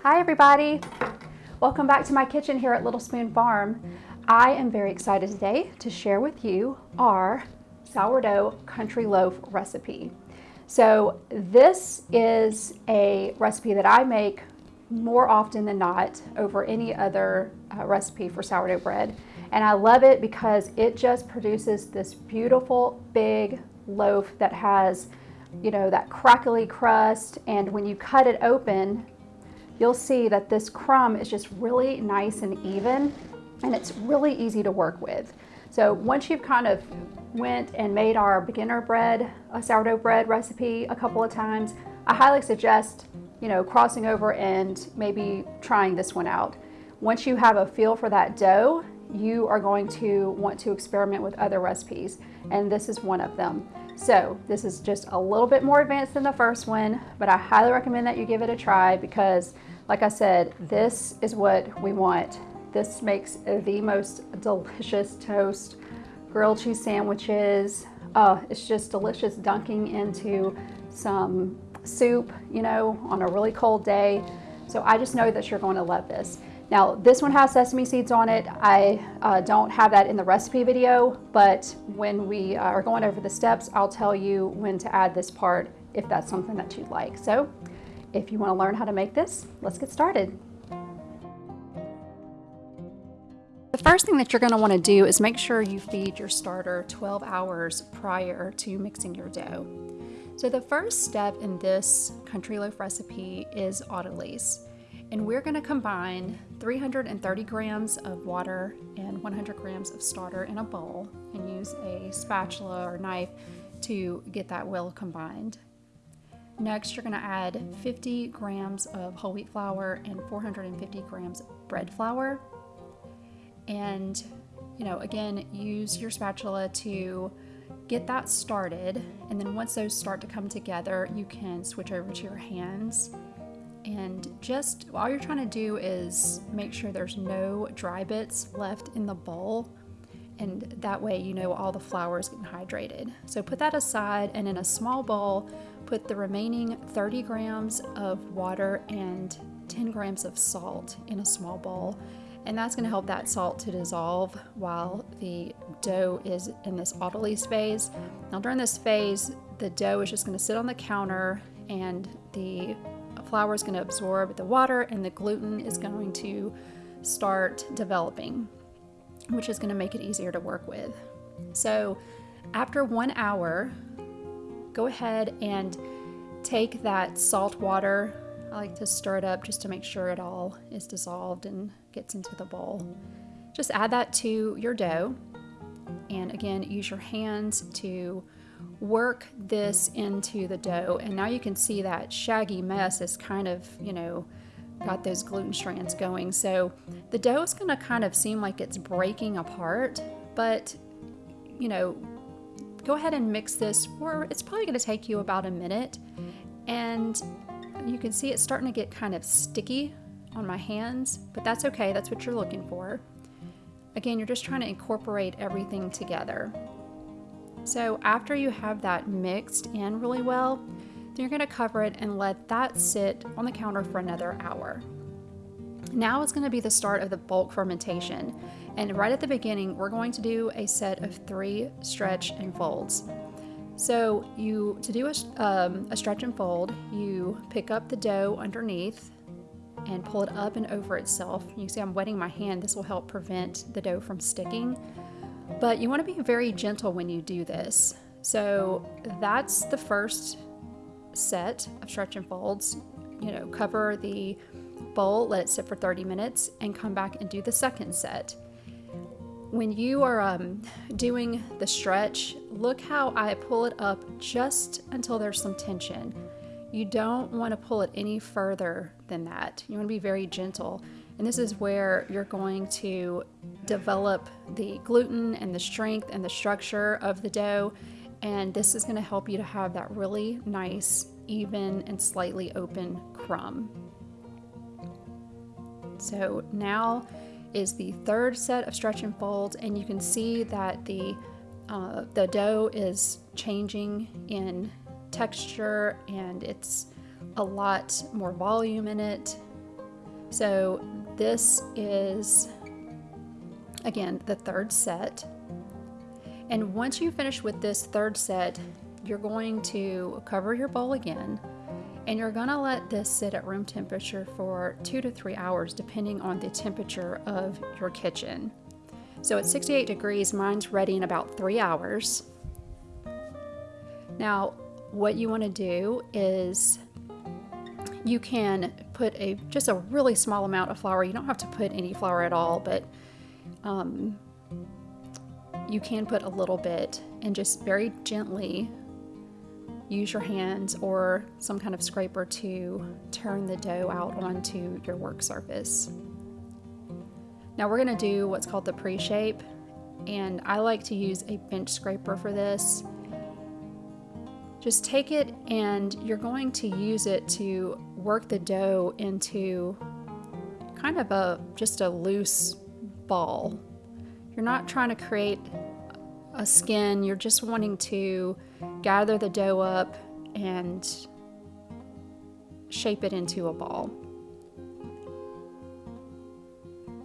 Hi everybody! Welcome back to my kitchen here at Little Spoon Farm. I am very excited today to share with you our sourdough country loaf recipe. So this is a recipe that I make more often than not over any other uh, recipe for sourdough bread. And I love it because it just produces this beautiful big loaf that has you know, that crackly crust. And when you cut it open, you'll see that this crumb is just really nice and even and it's really easy to work with. So once you've kind of went and made our beginner bread, a sourdough bread recipe a couple of times, I highly suggest, you know, crossing over and maybe trying this one out. Once you have a feel for that dough, you are going to want to experiment with other recipes, and this is one of them. So this is just a little bit more advanced than the first one, but I highly recommend that you give it a try because like I said, this is what we want. This makes the most delicious toast, grilled cheese sandwiches. Uh, it's just delicious dunking into some soup, you know, on a really cold day. So I just know that you're going to love this. Now this one has sesame seeds on it. I uh, don't have that in the recipe video, but when we are going over the steps, I'll tell you when to add this part if that's something that you'd like. So if you want to learn how to make this, let's get started. The first thing that you're going to want to do is make sure you feed your starter 12 hours prior to mixing your dough. So the first step in this country loaf recipe is autolyse. And we're going to combine 330 grams of water and 100 grams of starter in a bowl and use a spatula or knife to get that well combined. Next, you're going to add 50 grams of whole wheat flour and 450 grams of bread flour. And, you know, again, use your spatula to get that started. And then once those start to come together, you can switch over to your hands. And just all you're trying to do is make sure there's no dry bits left in the bowl and that way you know all the flour is getting hydrated. So put that aside and in a small bowl, put the remaining 30 grams of water and 10 grams of salt in a small bowl. And that's gonna help that salt to dissolve while the dough is in this autolyse phase. Now during this phase, the dough is just gonna sit on the counter and the flour is gonna absorb the water and the gluten is going to start developing which is going to make it easier to work with. So after one hour, go ahead and take that salt water. I like to stir it up just to make sure it all is dissolved and gets into the bowl. Just add that to your dough. And again, use your hands to work this into the dough. And now you can see that shaggy mess is kind of, you know, got those gluten strands going. So the dough is going to kind of seem like it's breaking apart, but you know, go ahead and mix this for it's probably going to take you about a minute. And you can see it's starting to get kind of sticky on my hands, but that's okay. That's what you're looking for. Again, you're just trying to incorporate everything together. So after you have that mixed in really well, then you're going to cover it and let that sit on the counter for another hour. Now going to be the start of the bulk fermentation. And right at the beginning, we're going to do a set of three stretch and folds. So you, to do a, um, a stretch and fold, you pick up the dough underneath and pull it up and over itself. You see I'm wetting my hand. This will help prevent the dough from sticking. But you want to be very gentle when you do this. So that's the first set of stretch and folds. You know, cover the bowl, let it sit for 30 minutes, and come back and do the second set. When you are um, doing the stretch, look how I pull it up just until there's some tension. You don't want to pull it any further than that. You want to be very gentle. And this is where you're going to develop the gluten and the strength and the structure of the dough and this is going to help you to have that really nice, even, and slightly open crumb. So now is the third set of stretch and folds, and you can see that the, uh, the dough is changing in texture and it's a lot more volume in it. So this is, again, the third set. And once you finish with this third set, you're going to cover your bowl again and you're gonna let this sit at room temperature for two to three hours depending on the temperature of your kitchen. So at 68 degrees, mine's ready in about three hours. Now, what you wanna do is you can put a just a really small amount of flour. You don't have to put any flour at all, but um, you can put a little bit and just very gently use your hands or some kind of scraper to turn the dough out onto your work surface. Now we're going to do what's called the pre-shape and I like to use a bench scraper for this. Just take it and you're going to use it to work the dough into kind of a just a loose ball. You're not trying to create a skin, you're just wanting to gather the dough up and shape it into a ball.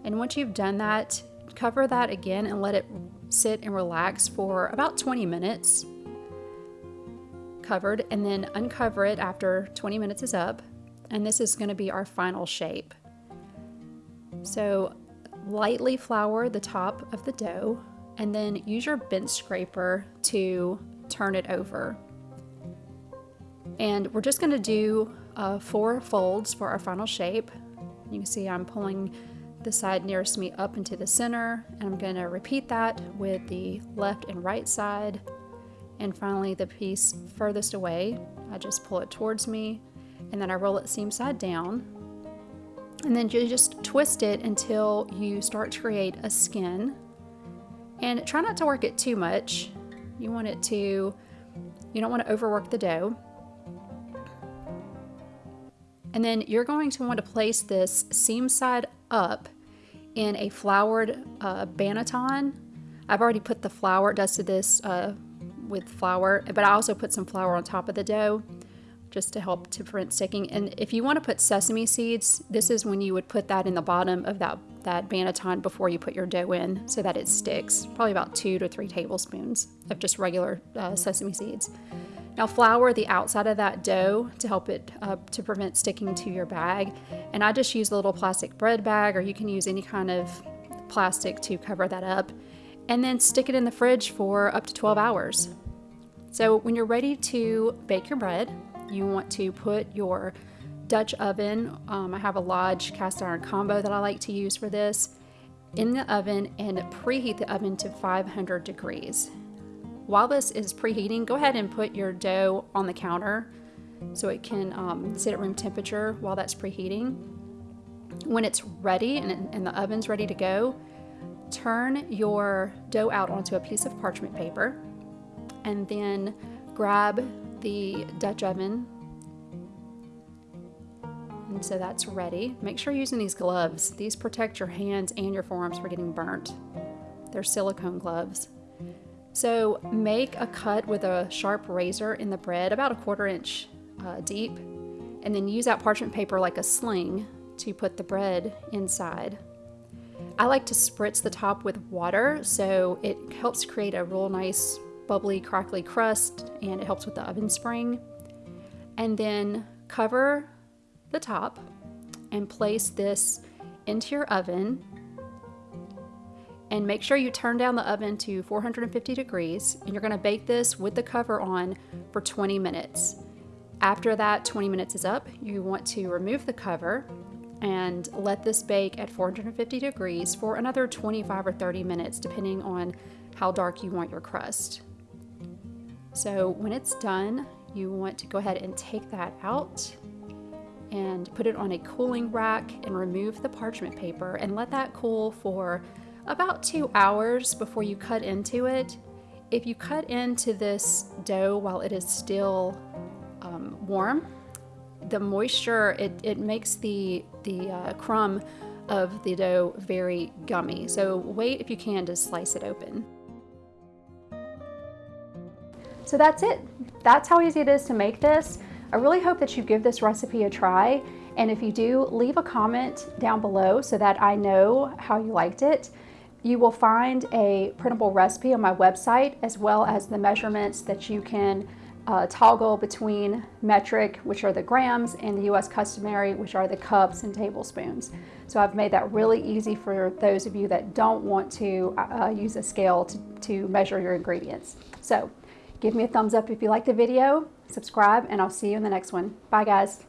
And once you've done that, cover that again and let it sit and relax for about 20 minutes covered and then uncover it after 20 minutes is up and this is going to be our final shape. So lightly flour the top of the dough and then use your bench scraper to turn it over. And we're just going to do uh, four folds for our final shape. You can see I'm pulling the side nearest me up into the center and I'm going to repeat that with the left and right side. And finally the piece furthest away, I just pull it towards me and then I roll it seam side down. And then you just twist it until you start to create a skin. And try not to work it too much. You want it to, you don't want to overwork the dough. And then you're going to want to place this seam side up in a floured uh, banneton. I've already put the flour, dusted this uh, with flour, but I also put some flour on top of the dough just to help to prevent sticking. And if you want to put sesame seeds, this is when you would put that in the bottom of that, that banneton before you put your dough in so that it sticks. Probably about two to three tablespoons of just regular uh, sesame seeds. Now flour the outside of that dough to help it uh, to prevent sticking to your bag. And I just use a little plastic bread bag or you can use any kind of plastic to cover that up. And then stick it in the fridge for up to 12 hours. So when you're ready to bake your bread, you want to put your Dutch oven, um, I have a Lodge cast iron combo that I like to use for this, in the oven and preheat the oven to 500 degrees. While this is preheating, go ahead and put your dough on the counter so it can um, sit at room temperature while that's preheating. When it's ready and, and the oven's ready to go, turn your dough out onto a piece of parchment paper and then grab the Dutch oven. And so that's ready. Make sure you're using these gloves. These protect your hands and your forearms from getting burnt. They're silicone gloves. So make a cut with a sharp razor in the bread, about a quarter inch uh, deep, and then use that parchment paper like a sling to put the bread inside. I like to spritz the top with water so it helps create a real nice bubbly, crackly crust and it helps with the oven spring. And then cover the top and place this into your oven and make sure you turn down the oven to 450 degrees and you're going to bake this with the cover on for 20 minutes. After that 20 minutes is up, you want to remove the cover and let this bake at 450 degrees for another 25 or 30 minutes depending on how dark you want your crust. So when it's done, you want to go ahead and take that out and put it on a cooling rack and remove the parchment paper and let that cool for about two hours before you cut into it. If you cut into this dough while it is still um, warm, the moisture, it, it makes the, the uh, crumb of the dough very gummy. So wait if you can to slice it open. So that's it. That's how easy it is to make this. I really hope that you give this recipe a try And if you do, leave a comment down below so that I know how you liked it. You will find a printable recipe on my website as well as the measurements that you can uh, toggle between metric, which are the grams, and the US customary, which are the cups and tablespoons. So I've made that really easy for those of you that don't want to uh, use a scale to, to measure your ingredients. So give me a thumbs up if you like the video, subscribe, and I'll see you in the next one. Bye guys.